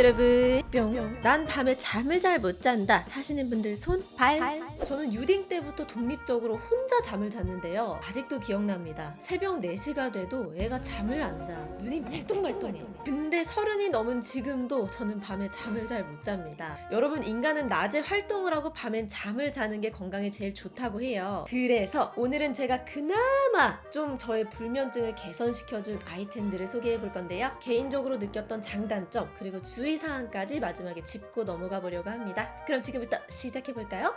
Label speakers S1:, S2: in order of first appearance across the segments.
S1: 여러분 뿅. 난 밤에 잠을 잘 못 잔다 하시는 분들 손, 발. 저는 유딩 때부터 독립적으로 혼자 잠을 잤는데요. 아직도 기억납니다. 새벽 4시가 돼도 애가 잠을 안 자. 눈이 말똥말똥해. 근데 서른이 넘은 지금도 저는 밤에 잠을 잘 못 잡니다. 여러분 인간은 낮에 활동을 하고 밤엔 잠을 자는 게 건강에 제일 좋다고 해요. 그래서 오늘은 제가 그나마 좀 저의 불면증을 개선시켜준 아이템들을 소개해 볼 건데요. 개인적으로 느꼈던 장단점 그리고 주의 사항까지 마지막에 짚고 넘어가 보려고 합니다. 그럼 지금부터 시작해 볼까요?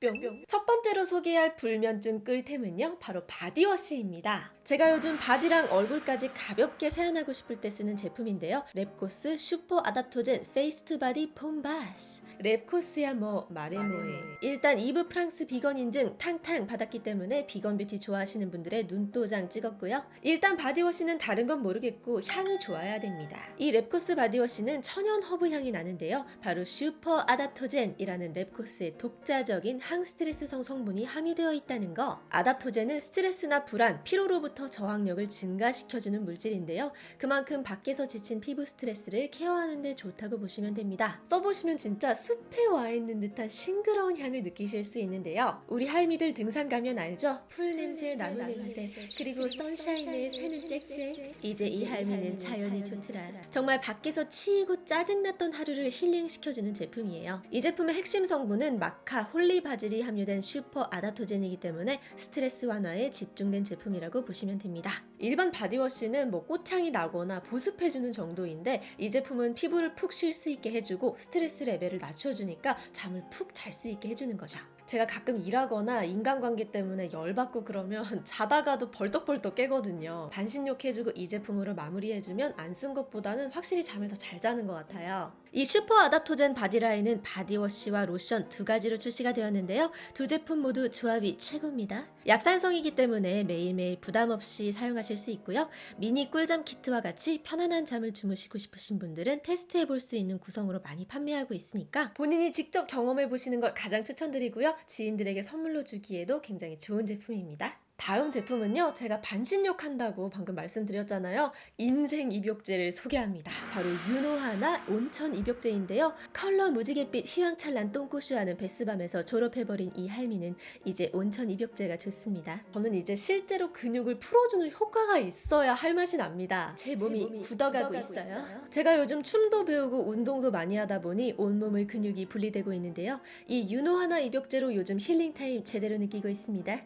S1: 뿅. 첫 번째로 소개할 불면증 꿀템은요, 바로 바디워시입니다. 제가 요즘 바디랑 얼굴까지 가볍게 세안하고 싶을 때 쓰는 제품인데요. 랩코스 Super Adaptogen Face to Body Foam Bath. 랩코스야 뭐 말해 뭐해. 일단 EVE 프랑스 비건 인증 탕탕 받았기 때문에 비건 뷰티 좋아하시는 분들의 눈도장 찍었고요. 일단 바디워시는 다른 건 모르겠고 향이 좋아야 됩니다. 이 랩코스 바디워시는 천연 허브 향이 나는데요. 바로 super adaptogen이라는 랩코스의 독자적인 항스트레스성 성분이 함유되어 있다는 거. adaptogen은 스트레스나 불안, 피로로부터 저항력을 증가시켜주는 물질인데요. 그만큼 밖에서 지친 피부 스트레스를 케어하는 데 좋다고 보시면 됩니다. 써보시면 진짜 숲에 와 있는 듯한 싱그러운 향을 느끼실 수 있는데요. 우리 할미들 등산 가면 알죠? 풀 냄새, 나무 냄새, 그리고 sunshine에 새는 짹짹. 이제 이 할미는 자연이 좋더라. 정말 밖에서 치이고 짜증났던 하루를 힐링시켜주는 제품이에요. 이 제품의 핵심 성분은 마카, holy basil이 함유된 super adaptogen이기 때문에 스트레스 완화에 집중된 제품이라고 보시면 됩니다. 일반 바디워시는 뭐 꽃향이 나거나 보습해주는 정도인데 이 제품은 피부를 푹 쉴 수 있게 해주고 스트레스 레벨을 낮춰주니까 잠을 푹 잘 수 있게 해주는 거죠. 제가 가끔 일하거나 인간관계 때문에 열받고 그러면 자다가도 벌떡벌떡 깨거든요. 반신욕 해주고 이 제품으로 마무리해주면 안 쓴 것보다는 확실히 잠을 더 잘 자는 것 같아요. 이 super adaptogen 바디라인은 바디워시와 로션 두 가지로 출시가 되었는데요. 두 제품 모두 조합이 최고입니다. 약산성이기 때문에 매일매일 부담 없이 사용하실 수 있고요. 미니 꿀잠 키트와 같이 편안한 잠을 주무시고 싶으신 분들은 테스트해 볼 수 있는 구성으로 많이 판매하고 있으니까 본인이 직접 경험해 보시는 걸 가장 추천드리고요. 지인들에게 선물로 주기에도 굉장히 좋은 제품입니다. 다음 제품은요, 제가 반신욕 한다고 방금 말씀드렸잖아요. 인생 입욕제를 소개합니다. 바로 유노하나 온천 입욕제인데요. 컬러 무지갯빛 휘황찬란 똥꼬쇼하는 bath bomb에서 졸업해버린 이 할미는 이제 온천 입욕제가 좋습니다. 저는 이제 실제로 근육을 풀어주는 효과가 있어야 할 맛이 납니다. 제 몸이,
S2: 몸이
S1: 굳어가고,
S2: 굳어가고
S1: 있어요.
S2: 있어요.
S1: 제가 요즘 춤도 배우고 운동도 많이 하다 보니 온몸의 근육이 분리되고 있는데요. 이 유노하나 입욕제로 요즘 힐링타임 제대로 느끼고 있습니다.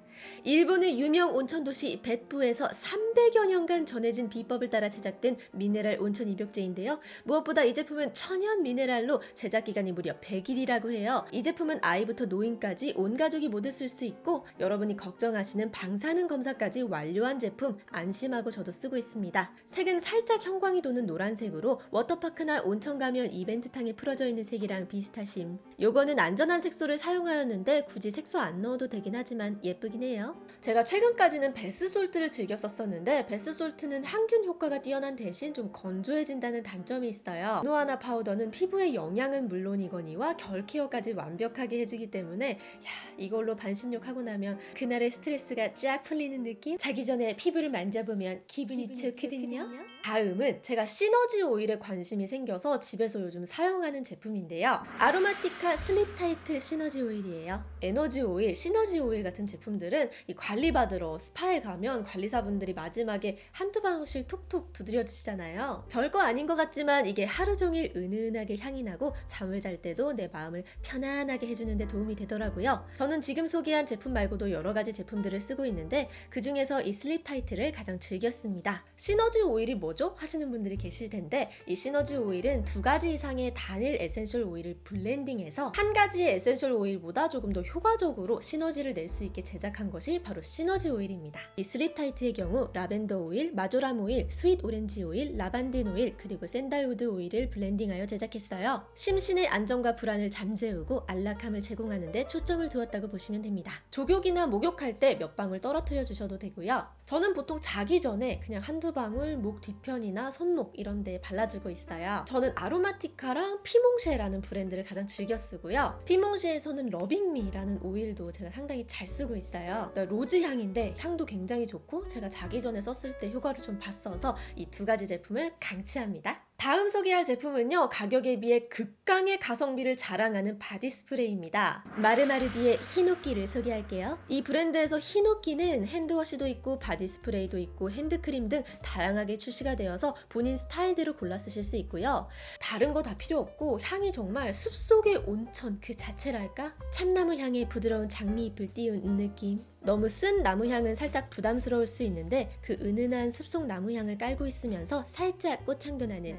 S1: 일본의 유명 온천 도시 벳부에서 300여 년간 전해진 비법을 따라 제작된 미네랄 온천 입욕제인데요. 무엇보다 이 제품은 천연 미네랄로 제작 기간이 무려 100일이라고 해요. 이 제품은 아이부터 노인까지 온 가족이 모두 쓸 수 있고 여러분이 걱정하시는 방사능 검사까지 완료한 제품 안심하고 저도 쓰고 있습니다. 색은 살짝 형광이 도는 노란색으로 워터파크나 온천 가면 이벤트탕에 풀어져 있는 색이랑 비슷하심. 요거는 안전한 색소를 사용하였는데 굳이 색소 안 넣어도 되긴 하지만 예쁘긴 해요. 제가 최근까지는 bath salt를 즐겨 썼었는데 bath salt는 항균 효과가 뛰어난 대신 좀 건조해진다는 단점이 있어요. 유노하나 파우더는 피부에 영양은 물론이거니와 결 케어까지 완벽하게 해주기 때문에 야 이걸로 반신욕 하고 나면 그날의 스트레스가 쫙 풀리는 느낌? 자기 전에 피부를 만져보면 기분이, 좋거든요. 다음은 제가 시너지 오일에 관심이 생겨서 집에서 요즘 사용하는 제품인데요. 아로마티카 Sleep Tight 시너지 오일이에요. 시너지 오일, 시너지 오일 같은 제품들은 이 관리받으러 스파에 가면 관리사분들이 마지막에 한두 방울씩 톡톡 두드려 주시잖아요. 별거 아닌 것 같지만 이게 하루 종일 은은하게 향이 나고 잠을 잘 때도 내 마음을 편안하게 해주는 데 도움이 되더라고요. 저는 지금 소개한 제품 말고도 여러 가지 제품들을 쓰고 있는데 그 중에서 이 Sleep Tight를 가장 즐겼습니다. 시너지 오일이 뭐죠? 하시는 분들이 계실 텐데 이 시너지 오일은 두 가지 이상의 단일 essential oil을 블렌딩해서 한 가지의 essential oil보다 조금 더 효과적으로 시너지를 낼 수 있게 제작한 것이 바로 시너지 오일입니다. 이 Sleep Tight의 경우 라벤더 오일, 마조람 오일, sweet orange oil, 라반딘 오일, 그리고 sandalwood oil을 블렌딩하여 제작했어요. 심신의 안정과 불안을 잠재우고 안락함을 제공하는 데 초점을 두었다고 보시면 됩니다. 족욕이나 목욕할 때 몇 방울 떨어뜨려 주셔도 되고요. 저는 보통 자기 전에 그냥 한두 방울 목 뒤편이나 손목 이런 데 발라주고 있어요. 저는 아로마티카랑 피몽쉐라는 브랜드를 가장 즐겨 쓰고요. 피몽쉐에서는 러빙미라는 오일도 제가 상당히 잘 쓰고 있어요. rose 향인데 향도 굉장히 좋고 제가 자기 전에 썼을 때 효과를 좀 봤어서 이 두 가지 제품을 강추합니다. 다음 소개할 제품은요, 가격에 비해 극강의 가성비를 자랑하는 body spray입니다. 마르마르디의 히노끼를 소개할게요. 이 브랜드에서 히노끼는 hand wash도 있고, body spray도 있고, 핸드크림 등 다양하게 출시가 되어서 본인 스타일대로 골라 쓰실 수 있고요. 다른 거 다 필요 없고, 향이 정말 숲속의 온천 그 자체랄까? 참나무 향에 부드러운 장미잎을 띄운 느낌. 너무 쓴 나무 향은 살짝 부담스러울 수 있는데 그 은은한 숲속 나무 향을 깔고 있으면서 살짝 꽃향도 나는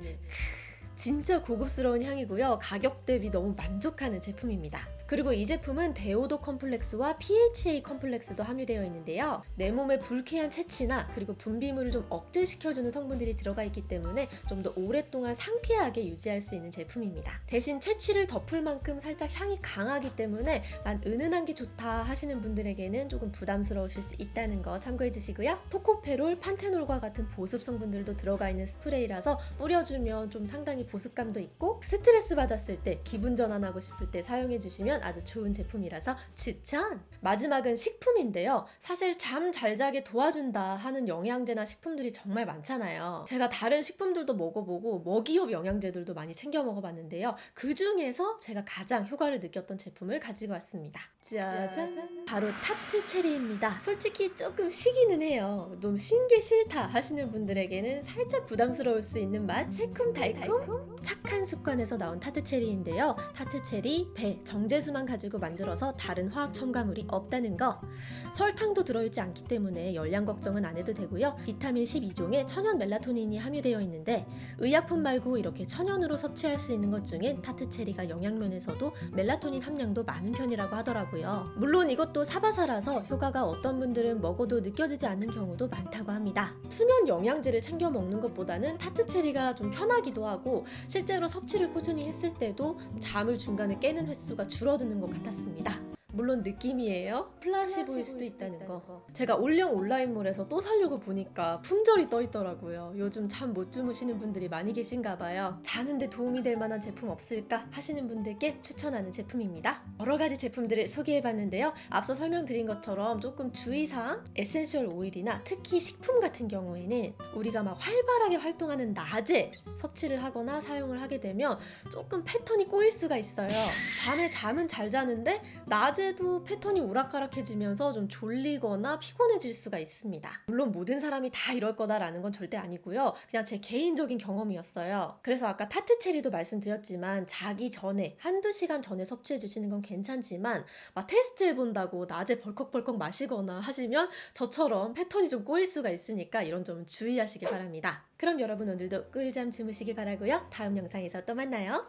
S1: 진짜 고급스러운 향이고요. 가격 대비 너무 만족하는 제품입니다. 그리고 이 제품은 데오도 컴플렉스와 PHA 컴플렉스도 함유되어 있는데요. 내 몸의 불쾌한 체취나 그리고 분비물을 좀 억제시켜주는 성분들이 들어가 있기 때문에 좀 더 오랫동안 상쾌하게 유지할 수 있는 제품입니다. 대신 체취를 덮을 만큼 살짝 향이 강하기 때문에 난 은은한 게 좋다 하시는 분들에게는 조금 부담스러우실 수 있다는 거 참고해 주시고요. 토코페롤, 판테놀과 같은 보습 성분들도 들어가 있는 스프레이라서 뿌려주면 좀 상당히 보습감도 있고 스트레스 받았을 때 기분 전환하고 싶을 때 사용해 주시면 아주 좋은 제품이라서 추천! 마지막은 식품인데요. 사실 잠 잘 자게 도와준다 하는 영양제나 식품들이 정말 많잖아요. 제가 다른 식품들도 먹어보고 먹이업 영양제들도 많이 챙겨 먹어봤는데요. 그 중에서 제가 가장 효과를 느꼈던 제품을 가지고 왔습니다. 짜잔! 바로 tart cherry입니다. 솔직히 조금 시기는 해요. 너무 신게 싫다 하시는 분들에게는 살짝 부담스러울 수 있는 맛, 새콤달콤, 착한 습관에서 나온 tart cherry인데요. tart cherry, 배, 정제 수만 가지고 만들어서 다른 화학 첨가물이 없다는 거. 설탕도 들어있지 않기 때문에 열량 걱정은 안 해도 되고요. 비타민 12종에 천연 멜라토닌이 함유되어 있는데 의약품 말고 이렇게 천연으로 섭취할 수 있는 것 중엔 tart cherry가 영양면에서도 멜라토닌 함량도 많은 편이라고 하더라고요. 물론 이것도 사바사라서 효과가 어떤 분들은 먹어도 느껴지지 않는 경우도 많다고 합니다. 수면 영양제를 챙겨 먹는 것보다는 tart cherry가 좀 편하기도 하고 실제로 섭취를 꾸준히 했을 때도 잠을 중간에 깨는 횟수가 줄어드는 것 같았습니다. 물론 느낌이에요. 플라시보일 수도 있다는 거. 제가 올영 온라인몰에서 또 사려고 보니까 품절이 떠 있더라고요. 요즘 잠 못 주무시는 분들이 많이 계신가 봐요. 자는데 도움이 될 만한 제품 없을까 하시는 분들께 추천하는 제품입니다. 여러 가지 제품들을 소개해 봤는데요. 앞서 설명드린 것처럼 조금 주의사항, essential oil이나 특히 식품 같은 경우에는 우리가 막 활발하게 활동하는 낮에 섭취를 하거나 사용을 하게 되면 조금 패턴이 꼬일 수가 있어요. 밤에 잠은 잘 자는데 낮에 도 패턴이 오락가락해지면서 좀 졸리거나 피곤해질 수가 있습니다. 물론 모든 사람이 다 이럴 거다라는 건 절대 아니고요. 그냥 제 개인적인 경험이었어요. 그래서 아까 tart cherry도 말씀드렸지만 자기 전에 한두 시간 전에 섭취해 주시는 건 괜찮지만 막 테스트 해 본다고 낮에 벌컥벌컥 마시거나 하시면 저처럼 패턴이 좀 꼬일 수가 있으니까 이런 점은 주의하시길 바랍니다. 그럼 여러분 오늘도 꿀잠 주무시길 바라고요. 다음 영상에서 또 만나요.